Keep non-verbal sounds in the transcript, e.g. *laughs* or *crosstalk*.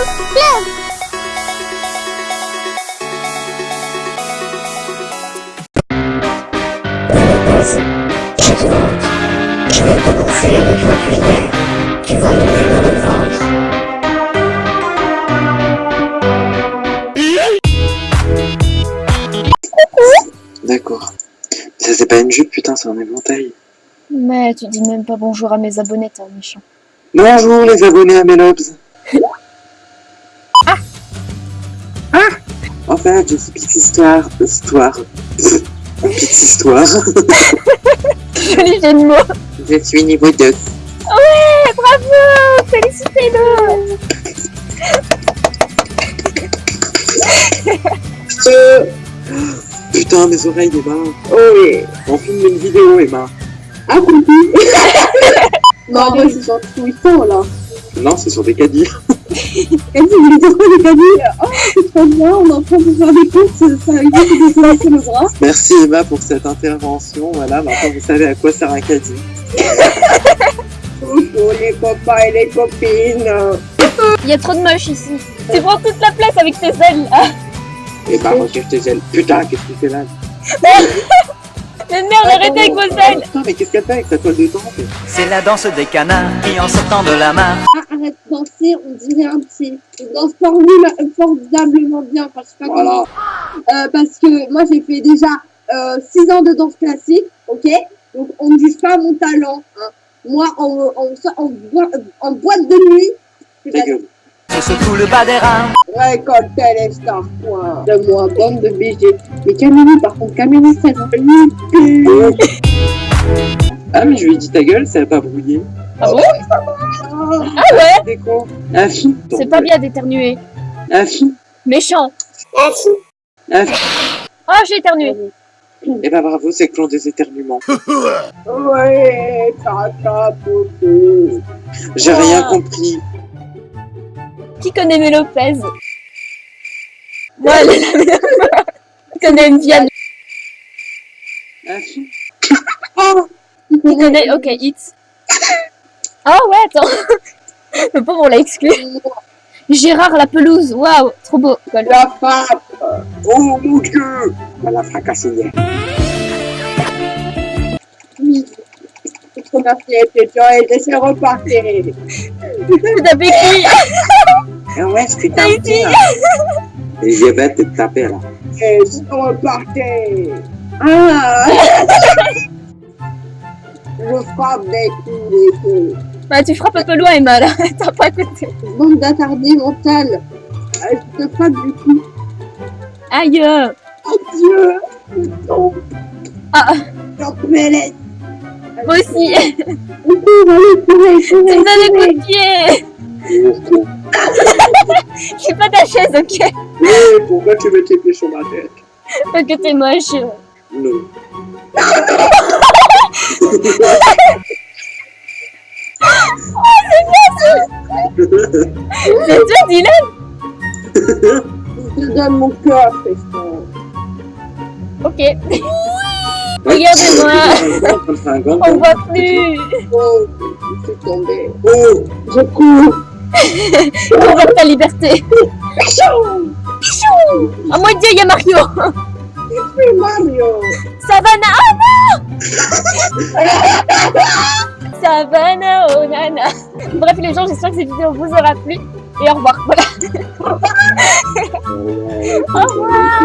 Club Je demande. Je vais commencer avec la prière. Tu vas lever le ventre. D'accord. Ça c'est pas une jupe, putain, c'est un éventail. Mais tu dis même pas bonjour à mes abonnés, t'es un méchant. Bonjour les abonnés à. Ah. En fait, j'ai *laughs* une petite histoire. Histoire. Une petite histoire. Joli jeu de mots. Je suis niveau 2. Ouais, bravo Félicitez-le Euh, Putain, mes oreilles, Emma. Oh oui. On filme une vidéo, Emma. Ah, coucou *laughs* Non, mais c'est sur Twitter, là. Non, c'est sur des caddies. *laughs* Dit, mais c'est quoi les caddies Oh, c'est bien, on est en train de faire des courses, ça de se le bras. Merci Emma pour cette intervention. Voilà, maintenant vous savez à quoi sert un caddie. Coucou les copains et les copines. Il y a trop de moches ici. Tu prends toute la place avec tes ailes là. Et bah, recherche tes ailes. Putain, qu'est-ce que tu fais là Mais merde, arrêtez avec vos ailes Putain, mais qu'est-ce qu'elle fait avec ta toile de temple C'est la danse des canards qui en sortant de la mare Ah, arrête de danser, on dirait un petit. Je danse formule- formidablement bien, enfin, je sais pas Voilà. comment. Euh, parce que moi, j'ai fait déjà 6 ans de danse classique, ok? Donc, on ne juge pas mon talent. Hein. Moi, en, en, en, en boîte de nuit, c'est secoue le bas des reins. Récoltez les stars, point. De moi, bande de BG. Mais Camille, par contre, Camille, ça va nickel. Ah, mais je lui ai dit ta gueule, ça a pas brouillé. Ah bon? Ah, ouais C'est quoi Afi. C'est pas bien d'éternuer. Afi. Méchant Afi. Oh, j'ai éternué Eh bah bravo, c'est le clan des éternuements. *laughs* Ouais, tata, popo. J'ai Ah. rien compris. Qui connaît Mé Lopez Moi, elle est la meilleure. Qui connaît Vianney Afi. Qui connaît... Ok, Hits. Ah ouais, attends *laughs* Le pauvre, on l'a exclu. Gérard la pelouse, waouh, trop beau. Cool. La frappe. Oh mon dieu On l'a fracassé hier. Oui. C'est trop merci, t'es et laissez repartir. T'as pété Ah ouais, je suis T'as été Et j'ai bête de te taper là. Laissez repartir. Ah. *laughs* Je frappe des coups, des coups. Bah, tu frappes un peu loin, Emma, là. *laughs* T'as pas écouté. Bande d'attardés mentales. Euh, Je te frappe du coup. Aïe Oh Dieu. Ah, J'en me laisse. moi aussi Tu me donnes courez. coups de pied *laughs* J'ai pas ta chaise, ok Mais pourquoi tu mets tes pieds sur ma tête? Parce que t'es moche. Non. *laughs* C'est toi, Dylan Je te donne mon cœur, feston. Ok. Regardez-moi On voit plus Oh, je suis tombée. Oh Je cours. *laughs* On voit ta liberté Pichou Pichou Oh mon dieu, il y a Mario Je suis Mario. Savannah Oh non *laughs* Savannah, oh Bref les gens, j'espère que cette vidéo vous aura plu. Et au revoir. Voilà. *laughs* au revoir